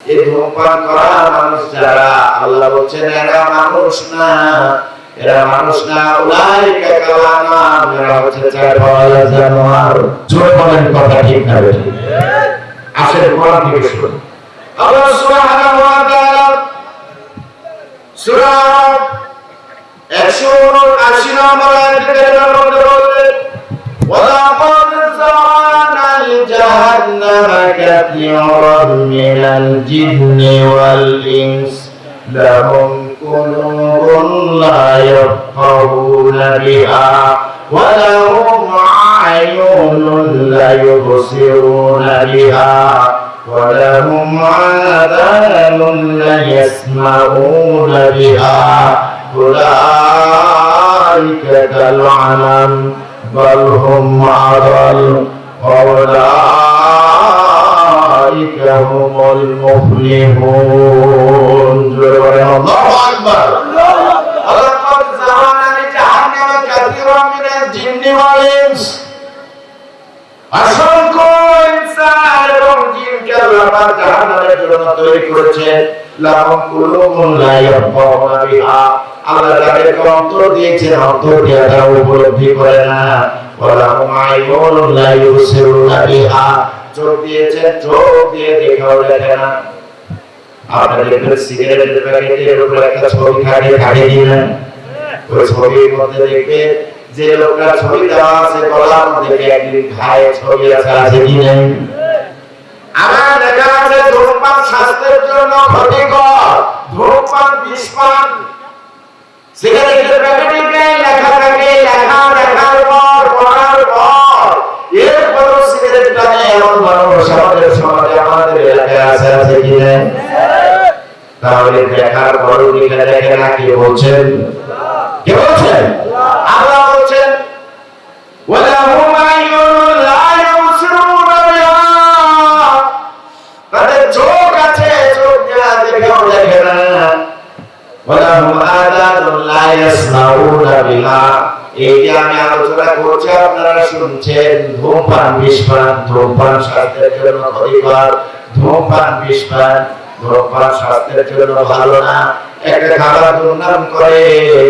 এই ধূমপান করা মানুষ যারা, আল্লাহ বলছেন, এরা মানুষ না, এরা মানুষ না, উলাইকা কালানাম এরা হচ্ছে চারপাল জানোয়ার জোরে বলেন কথা ঠিক না বেঠিক। আসেন, কোরআন থেকে শুনুন আল্লাহ সুবহানাহু ওয়া তাআলা সূরা 179 নম্বর আয়াতের মধ্যে বলেন ওয়া লাকাদ لجهنم كثيرا من الجن والإنس. لهم قلوب لا يفقهون بها ولهم أعين لا يبصرون بها ولهم آذان لا يسمعون بها. أولئك كالعنم بل هم أضل وأولئك هم المفلحون الله أكبر ولقد زرعنا لجهنم كثيرا من الجن والإنس অসংখ্য ইনসান এবং জিনকে আল্লাহ পাক জাহান্নামের জন্য তৈরি করেছেন লাহুম কুলুবুন লা ইয়াফকাহুনা বিহা আল্লাহ তাদেরকে অন্তর দিয়েছেন অন্তর দিয়ে তারা উপলব্ধি করে না ওয়ালাহুম আইয়ুনুন লা ইউবসিরুনা বিহা চোখ দিয়েছেন চোখ দিয়ে দেখাও দেখে না। আপনারা দেখবেন সিগারেটের প্যাকেটের উপরে একটা ছবি খাড়িয়ে খাড়িয়ে দিলেন ওই ছবির মধ্যে দেখবে যে লোকটা ছবি দেওয়া আছে গলার ধূমপান বিষপান। সিগারেটের প্যাকেটে লেখা থাকে লেখা দেখার পর, পড়ার পর। টানে এমন মানুষ আমাদের সমাজে, আমাদের এলাকায় আছে আছে কি তাহলে দেখার লিখে দেখে না কে বলছেন? কে বলছেন? আল্লাহ বলছেন চোখ আছে, চোখ দেখে না। এই যে আমি আলোচনা করছি, আপনারা শুনছেন ধূমপান, বিষপান, ধূমপান স্বাস্থ্যের জন্য ক্ষতিকর। ধূমপান, বিষপান, ধূমপান স্বাস্থ্যের জন্য ভালো না। একটা খাবার দুর্নাম করে,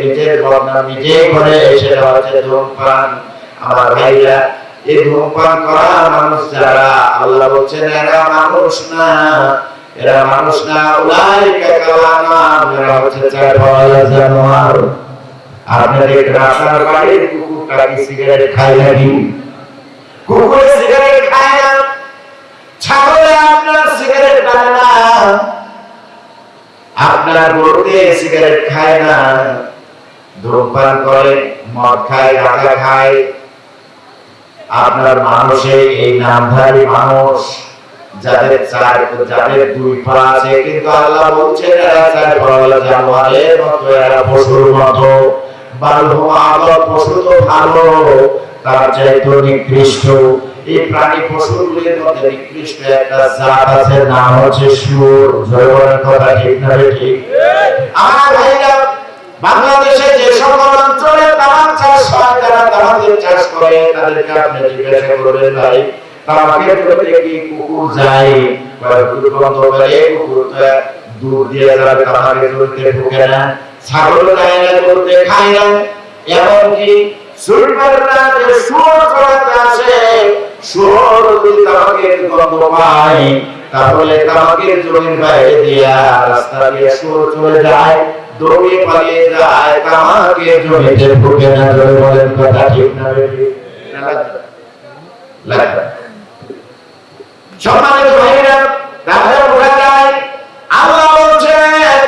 নিজের বদনাম নিজেই করে সেটা হচ্ছে ধূমপান। আমার ভাইরা এই ধূমপান করা মানুষ যারা, আল্লাহ বলছেন, এরা মানুষ না। এরা মানুষ না, উলাইকা কালানাম এরা হচ্ছে চার পাওয়া জানোয়ার। আপনার ধূমপান করে, মদ খায়, গাঁজা খায়। আপনার মানুষে, এই নামধারী মানুষ, যাদের চার যাদের দুই পা আছে, কিন্তু আল্লাহ বলছেন, এরা চার জানোয়ারের মতো, এরা পশুর মতো। ভালো। তার চাইতে নিকৃষ্ট, এই প্রাণী পশুগুলির মধ্যে নিকৃষ্ট একটা জাত আছে, নাম হচ্ছে সুর ভাইরা, বাংলাদেশে যে সকল অঞ্চলে তামাক চাষ হয় যারা তামাকের চাষ করে। তাদেরকে আপনি জিজ্ঞাসা করবেন, ভাই, তামাকের প্রতি কি কুকুর যায়? দূর দিয়ে যাবে তামাকের ঢুকে না ছাগল যায় না করতে খায় না। এমনকি সুরবাররা যে সুর চড়াতে আসে সুর যদি তামাকের গন্ধ পায় তাহলে তামাকের জমির বাইরে দিয়া রাস্তা দিয়ে সুর চলে যায় দৌড়ে পালিয়ে যায় তামাকে জমিতে ঢুকে না ধরে বলেন কথা ঠিক না সম্মানিত ভাইরা তাহলে বোঝা যায় আল্লাহ বলছেন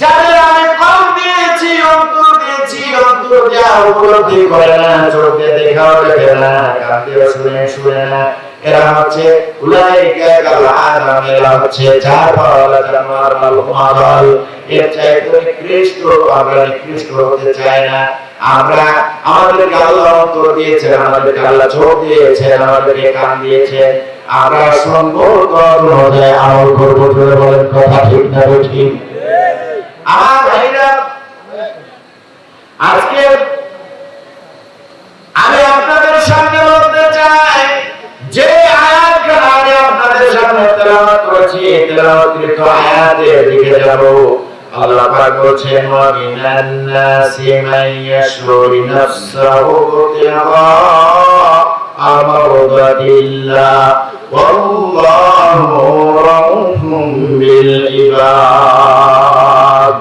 যাদের আমি কম দিয়েছি অন্তর দিয়েছি যা উপলব্ধি করে না চোখ দেখাও দেখে না কান শুনে শুনে না এরা হচ্ছে উলাইকা কালানাম এরা হচ্ছে চার পাওয়ালা জানোয়ার মাল এর চাইতে নিকৃষ্ট, আমরা নিকৃষ্ট হতে চাই না। আমরা আমাদেরকে আল্লাহ অন্তর দিয়েছেন, আমাদেরকে আল্লাহ চোখ দিয়েছেন, আমাদেরকে কান দিয়েছেন। আমরা শুনব অনুযায়ী আমল করব, জোরে বলেন কথা ঠিক না ঠিক আমার ভাইরা আজকে আমি আপনাদের সামনে বলতে চাই যে আয়াতখানা আমি আপনাদের সামনে তেলাওয়াত করেছি এই তেলাওয়াত অতিরিক্ত আয়াতের দিকে যাব আল্লাহ পাক বলছেন ওয়া মিনান নাসি মান ইয়াশরু নাফসাহু ইবতিগা আমরদাতিল্লাহ ওয়াল্লাহু রাউফুম বিল ইবাদ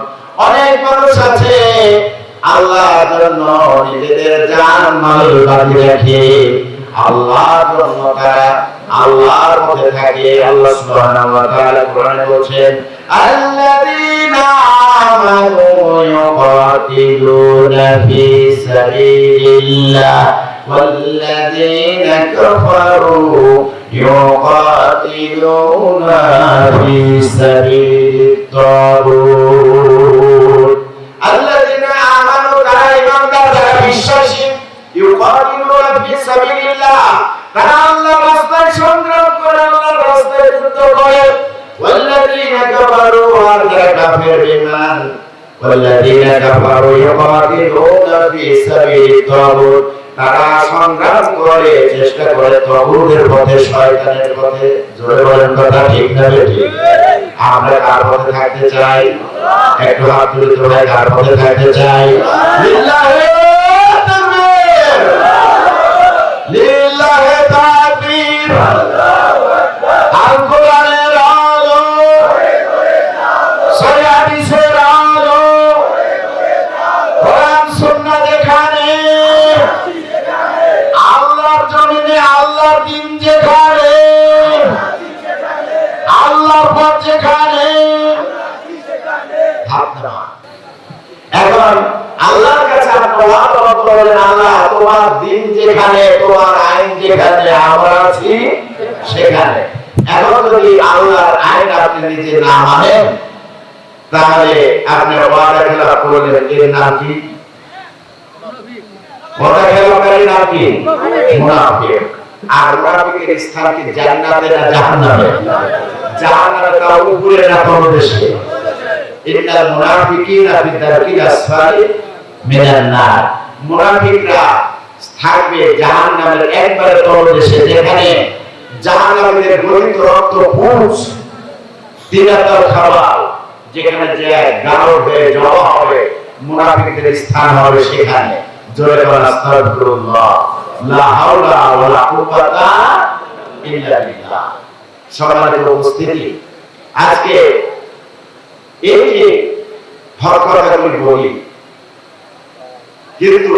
অনেক মানুষ আছে আল্লাহর নিজেদের জান মাল বাজি রাখে আল্লাহর তারা আল্লাহর মধ্যে থাকে আল্লাহ সুবহানাহু ওয়া তাআলা কোরআনে বলেন আল্লাযীনা আমানু ইউকাতিলুনা ফি সাবিলিল্লাহ والذين كفروا يقاتلون في سبيل الطاغوت الذين آمنوا তারা ইমানদার তারা বিশ্বাসী ইউকাতিলুনা ফি সাবিলিল্লাহ তারা আল্লাহর রাস্তায় সংগ্রাম করে আল্লাহর রাস্তায় যুদ্ধ করে والذين كفروا আর যারা কাফের বেঈমান والذين كفروا يقاتلون في سبيل الطاغوت তারা সংগ্রাম করে চেষ্টা করে তগুদের পথে শয়তানের পথে জোরে বলেন কথা ঠিক না ঠিক আমরা কার পথে থাকতে চাই একটু হাত তুলে তো ভাই কার পথে থাকতে চাই যেখানে তোমার আইন যেখানে আমরা আছি, সেখানে। এখন যদি আল্লাহর আইন আপনি নিজে না মানেন, তাহলে আপনি করলেন এর নাম কি? ওয়াদা নাম কি? মুনাফিক। আর মুনাফিকের স্থান কি জান্নাতে না জাহান্নামে? জাহান্নামে তার উপরে না ইন্নাল মুনাফিকিনা ফি দারকিল মিনান নার। মুনাফিকরা থাকবে জাহান্নামের একবারে তলদেশে, যেখানে জাহান্নামীদের গলিত রক্ত পুষ তিনাতার খাবার, যেখানে যে গাঢ় হয়ে জমা হবে, মুনাফিকদের স্থান হবে সেখানে। জোরে বলা আস্তাগফিরুল্লাহ। লা হাওলা ওয়ালা কুওয়াতা ইল্লা বিল্লাহ। সম্মানিত উপস্থিতি। আজকে এই যে হক কথাগুলি বলি, কিন্তু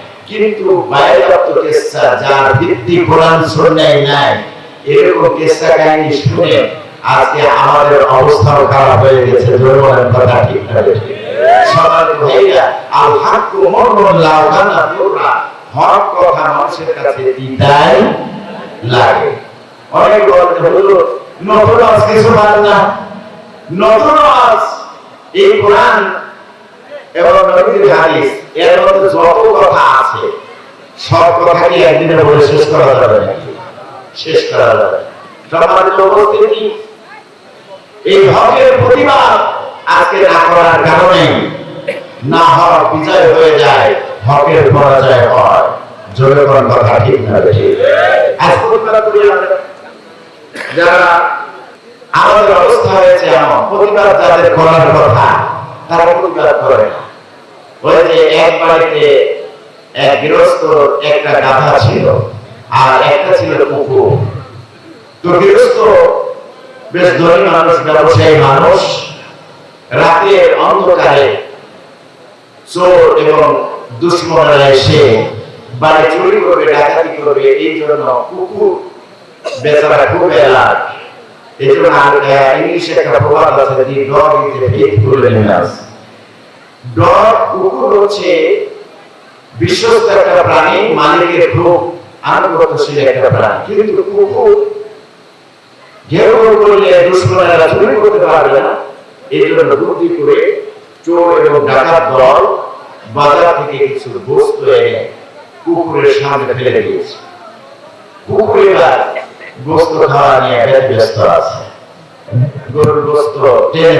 কিন্তু বাইরাপ্ত কেসা যার ভিত্তি কোরআন শুনে নাই, এরকম কেসা কাহিনী শুনে আজকে আমাদের অবস্থাও খারাপ হয়ে গেছে জোরমানের কথা ঠিক ঠিক সবার আল হক কথা মানুষের কাছে লাগে। অনেক বলতে হলো নতুন আজ কিছু না? নতুন আজ এই কোরআন এবং নবীর হাদিস। এর মধ্যে যত কথা আছে, সব কথা একদিনে বলে শেষ করা যাবে নাকি শেষ করা যাবে করার বিজয় হয়ে যায়, হকের পরাজয় হয়। জোরে কোন কথা ঠিক না আমরা। যারা হয়েছে এমন, প্রতিবাদ যাদের করার কথা, তারা প্রতিবাদ করে না। ওই এক বাড়িতে এক গৃহস্থ, একটা গাধা ছিল আর একটা ছিল কুকুর। তো গৃহস্থ বেশ ধনী মানুষ, ব্যবসায়ী মানুষ। রাতের অন্ধকারে চোর এবং দুশ্মনরা এসে বাড়ি চুরি করবে, ডাকাতি করবে। এই জন্য কুকুর বেচারা খুব এলাক এই জন্য ইংলিশে একটা প্রবাদ আছে dog is a faithful animal dog কুকুর হচ্ছে বিশ্বস্ত একটা প্রাণী মালিকের খুব আনুগত্যশীল একটা প্রাণী। কিন্তু কুকুর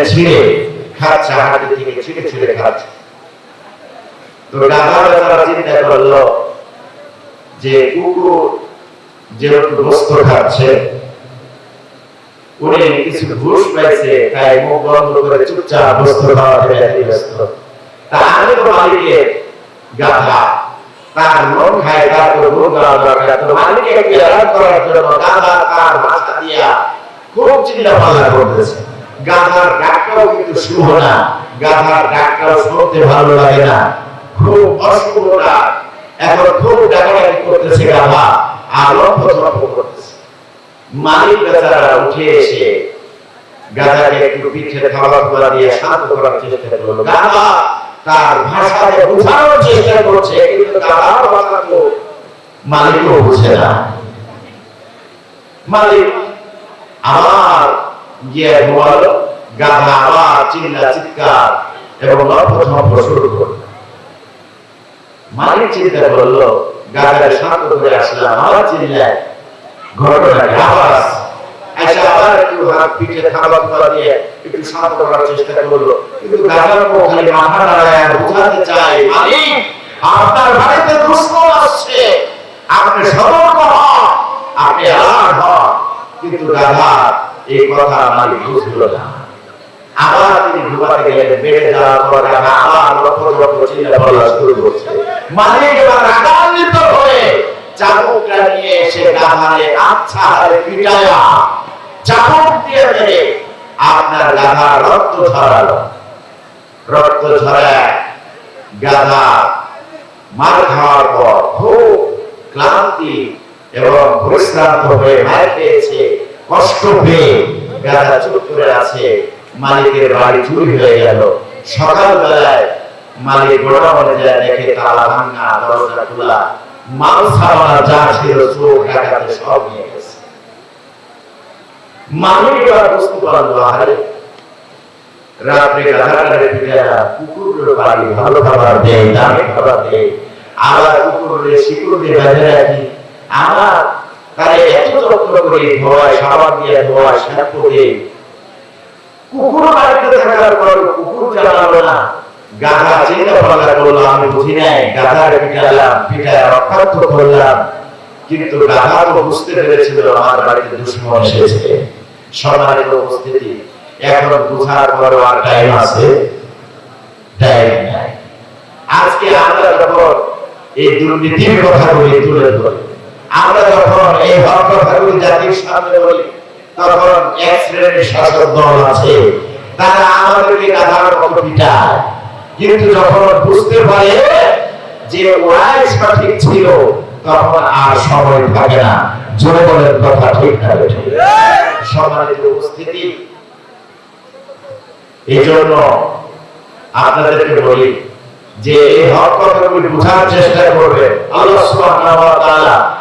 ছিঁড়ে খাচ্ছে হাতে থেকে ছিঁড়ে ছিঁড়ে খাচ্ছে। চিন্তা করল যে কুকুর যেহেতু গোস্ত খাচ্ছে, উনি কিছু ঘুষ পাইছে, তাই মুখ বন্ধ করে চুপচাপ গোস্ত খাওয়া থেকে ব্যস্ত। তা তো মালিকের গাধা, তার মন খায় খুব চিন্তা ভাবনা করতেছে। গাধার ডাকটাও কিন্তু শুভ না। গাধার ডাকটাও শুনতে ভালো লাগে না। খুব অশুভ ডাক এখন খুব ডাকাডাকি করতেছে গাধা। আর লক্ষ্য করতেছে। মালিক বেচারা উঠে এসে গাধাকে একটু পিঠে খাবার খাওয়া দিয়ে শান্ত করার চেষ্টা করল। গাধা তার ভাষায় বোঝানোর চেষ্টা করছে, কিন্তু গাধার ভাষা তো মালিকও বুঝে না। মালিক আবার গিয়ে ঘুমালো গাধা আবার চিল্লা চিৎকার এবং লক্ষ্য শুরু করল। মালিক চিন্তা করল, গাধাটা শান্ত করে আসলাম, আবার চিল্লায় ঘটনা আওয়াজ আচ্ছা আবার একটু হাত পিঠে খাবার খাওয়া দিয়ে একটু শান্ত করার চেষ্টা করল। কিন্তু গাধার মুখ খালি মাথা নাড়ায়, বোঝাতে চায়, মালিক, আপনার বাড়িতে দুশ্মন আসছে। আপনি সতর্ক হন, আপনি আলার্ট হন। কিন্তু গাধা এই কথা মালিক বুঝলো না। আবার তিনি গেলেন বেড়ে যাওয়ার আবার লক্ষ লক্ষ শুরু করছে। এবার রাগান্বিত হয়ে নিয়ে এসে আচ্ছা হারে পিটায়া দিয়ে মেরে আপনার গাধা রক্ত রক্ত গাধা মার খাওয়ার পর খুব ক্লান্তি এবং পরিশ্রান্ত হয়ে মার খেয়েছে। কষ্ট পেয়ে গাধা চুপ আছে মালিকের বাড়ি চুরি হয়ে গেল। সকালবেলায় মালিক গোড়ামনে যায়, দেখে তালা ভাঙা, দরজা খোলা, মাল ছাড়া যা ছিল চোখ ডাকাতে সব নিয়ে গেছে। মালিক বুঝতে পারল আরে রাত্রে গাধাটারে পিটারা কুকুরের বাড়ি ভালো খাবার দেয়, দামি খাবার দেয়। আবার কুকুরের শিকুর বেঁধে রাখি। আমার তারে যত্ন করে, ধোয়ায় সাবান দিয়ে, ধোয়ায় কিন্তু গাধা তো বুঝতে পেরেছিল, আমার বাড়িতে দুশ্মন এসেছে। সম্মানিত উপস্থিতি, এখন বুঝার পর আর টাইম আছে? আজকে আমরা যখন এই দুর্নীতির কথাগুলি তুলে ধরি আমরা যখন এই হক জাতির সামনে বলি, তখন এক শ্রেণির শাসক দল আছে। তারা আমাদেরকে গাধার মতো পিটায়। কিন্তু যখন বুঝতে পারে যে ওরাই সঠিক ছিল, তখন আর সময় থাকে না। জোরে বলেন কথা ঠিক বেঠিক? সম্মানিত উপস্থিতি। এই জন্য আপনাদেরকে বলি যে এই হক কথাগুলি বোঝার চেষ্টা করবে আল্লাহ সুবহানাহু ওয়া তাআলা।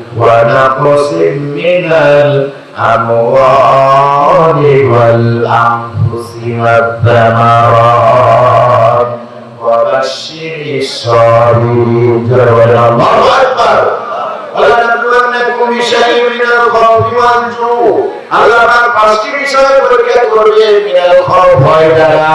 ونقص من الأموال والأنفس والثمرات وبشر الصابرين الله أكبر ولنبلونكم بشيء من الخوف والجوع আল্লাহ পাক পাঁচটি বিষয় পরীক্ষা করবে মিনাল খাওফ ভয় দ্বারা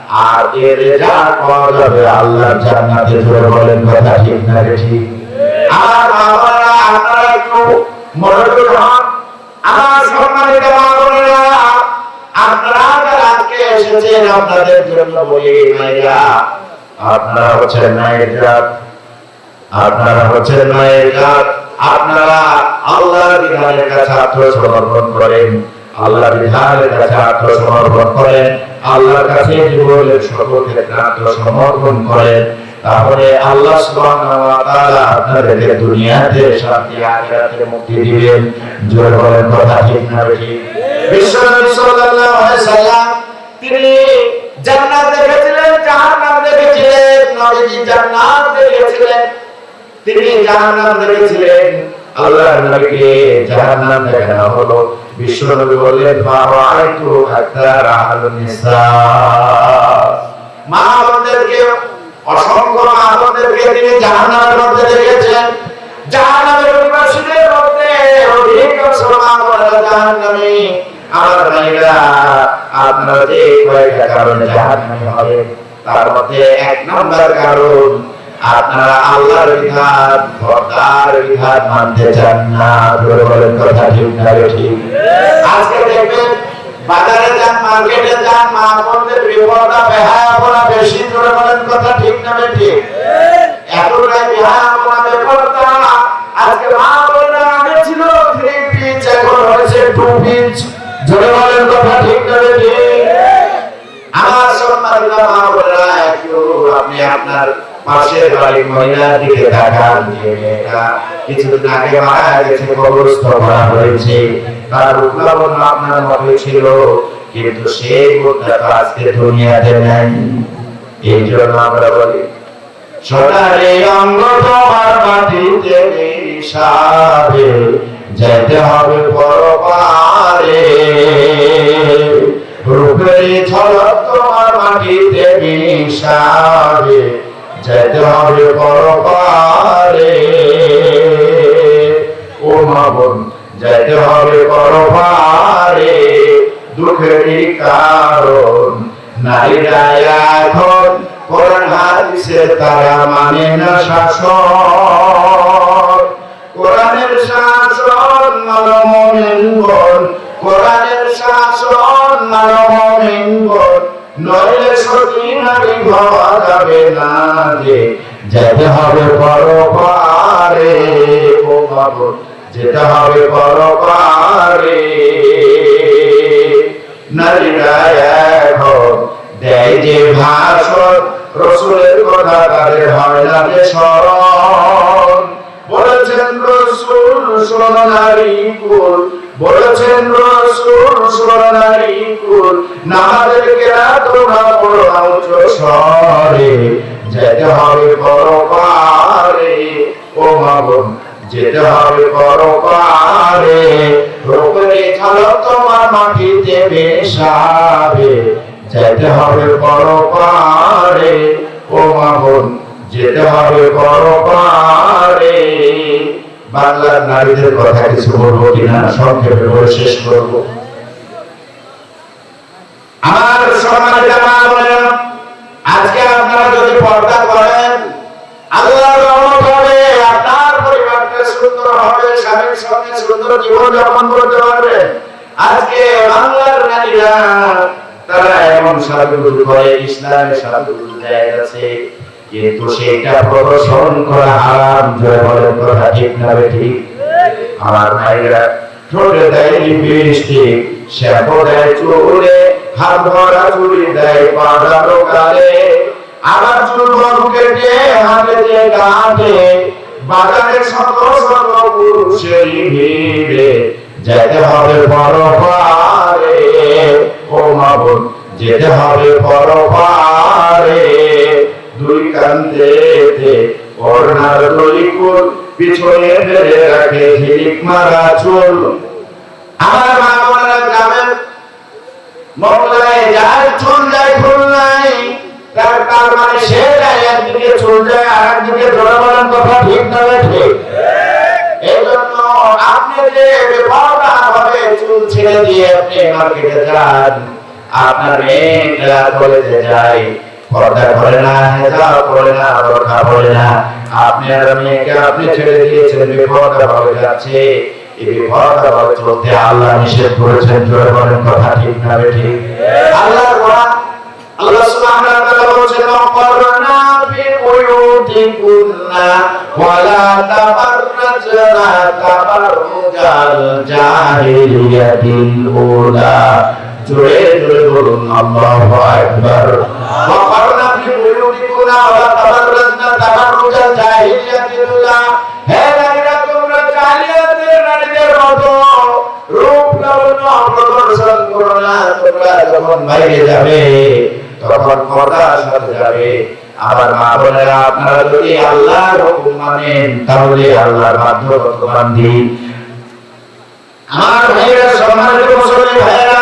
আর এর পাওয়া যাবে জান্নাতে বলেন, কথা ঠিক না ঠিক? আর আপনারা একটু আমার সম্মানিত আজকে এসেছেন, আপনাদের জন্য বলি আপনারা হচ্ছেন মায়ের জাত। আপনারা হচ্ছেন মায়ের জাত। আপনারা আল্লাহর বিধানের কাছে আত্মসমর্পণ করেন। আল্লাহর বিধানের কাছে আত্মসমর্পণ করেন। আল্লাহর কাছে জীবনের সকল ক্ষেত্রে আত্মসমর্পণ করেন, তাহলে আল্লাহ আপনাদেরকে দুনিয়াতে শান্তি মুক্তি দিবেন। কথা ঠিক না সাল্লাম, তিনি জান্নাত দেখেছিলেন। আল্লাহর নবীকে জাহান্নাম দেখানো হলো। বিশ্ব নবী বললেন মা রাআইতু হাত্তা রাহালুন নিসা। মা বোনদেরকে, অসংখ্য মা বোনদেরকে তিনি জাহান্নামের মধ্যে দেখেছেন জাহান্নামের অধিবাসীদের মধ্যে অধিকাংশ মা বোনেরা জাহান্নামী। আমার ভাইরা, আপনারা যে কয়েকটা কারণে জাহান্নামী হবে, তার মধ্যে এক নম্বর কারণ আপনারা আল্লাহর বিধান খোদার বিধান মানতে চান না। ধরে বলেন কথা ঠিক না ঠিক। আজকে দেখবেন বাজারে যান, মার্কেটে যান, মা বোনদের বিপদটা বেহায়াপনা বেশি ধরে বলেন কথা ঠিক না ঠিক। এতটাই বেহায়াপনা বেপরতা আজকে মা বোনরা আগে ছিল থ্রি পিচ এখন হয়েছে টু পিচ জোরে বলেন কথা ঠিক না ঠিক। আমার সম্মানিত মা বোনেরা আপনি আপনার পাশের বাড়ির মহিলার দিকে তাকান, যে মেয়েটা কিছুদিন আগে মারা গেছে, কবরস্থ করা হয়েছে। তার উদ্ভাবন আপনার মধ্যে ছিল, কিন্তু সেই মুখটা তো আজকে দুনিয়াতে নাই। এই জন্য আমরা বলি সোনারে অঙ্গ তোমার মাটিতে মিশাবে যেতে হবে পরপারে। রূপের ঝলক তোমার মাটিতে মিশাবে যেতে হবে পরপারে ও মাবন যেতে হবে পরপারে দুঃখেরই কারণ নারীরা এখন কোরআন হাদিসে তারা মানে না শাসন কোরআনের শাসন মানমমিনগণ কোরআনের শাসন নইলে সতী নারী যাবে না যে যেতে হবে পরপারে, ও বাবু, যেতে হবে পরপারে। নারীরা রসুলের কথা তাদের হয় না যে স্মরণ। বলেছেন রসুল বলেছেন যেতে হবে ও মাবন যেতে হবে তোমার মাটিতে মেশাবে। যেতে হবে পরপারে। ও মাবন যেতে হবে পরপারে। বাংলার নারীদের কথা কিছু বলব কিনা? সংক্ষেপে বলে শেষ করব। আমার আজকে আপনারা যদি পর্দা করেন হবে আপনার পরিবারটা সুন্দর হবে স্বামীর সঙ্গে সুন্দর জীবন যাপন করতে পারবে। আজকে বাংলার নারীরা, তারা এমন সাজুগুজু করে ইসলামের সাজুগুজু দেয় আছে কিন্তু সেটা প্রদর্শন করা হারাম জয় বলেন কথা ঠিক না ঠিক? আমার ভাইরা ঠোঁটে দেয় শ্যাম্পু দেয় চুলে, হাত দেয় আবার চুল কেটে হাতে বাজারে শত শত পুরুষের ভিড়ে। যেতে হবে বড় পারে ও মাবুন যেতে হবে দুই কান্দেতে অর্ণার দলিকুল পিছনে ফেলে রাখে ঝিলিক মারা চুল। আমার মা বোনেরা গ্রামের মহলায় যার চুল যায়, ফুল নাই, তার তার মানে সে যায় একদিকে যায় আর একদিকে কথা ঠিক না ঠিক। এই জন্য আপনি যে বেপরোয়া ভাবে চুল ছেড়ে দিয়ে আপনি মার্কেটে যান, আপনার মেয়েরা কলেজে যায় পর্দা করে না হেজাব করে না বোরখা পরে না। আপনার মেয়েকে আপনি ছেড়ে দিয়েছেন, বিপদা ভাবে যাচ্ছে। এই বিপদা ভাবে চলতে আল্লাহ নিষেধ করেছেন, জোরে বলেন কথা ঠিক না ঠিক আল্লাহর কোরআন আল্লাহ সুবহানাহু ওয়া তাআলা বলেছেন ওয়াকরনা ফি বুয়ুতিকুন্না ওয়ালা তাবাররাজনা তাবাররুজাল জাহিলিয়াতিল উলা। জোরে জোরে বলুন, আল্লাহু আকবার। ওয়াকরনা ফি বুয়ুতিকুন্না ওয়ালা তাবাররাজনা তাবাররুজাল জাহিলিয়াতিল উলা হে নারীরা, তোমরা জাহিলিয়াতের নারীদের মতো। রূপ লাবণ্য প্রদর্শন করো না। তোমরা যখন বাইরে যাবে, তখন পর্দার সাথে যাবে। আবার মা বোনেরা, আপনারা যদি আল্লাহর হুকুম মানেন, তাহলে আল্লাহর বাধ্যগত বান্ধি আমার ভাইরা সম্মানিত মুসলিম ভাইরা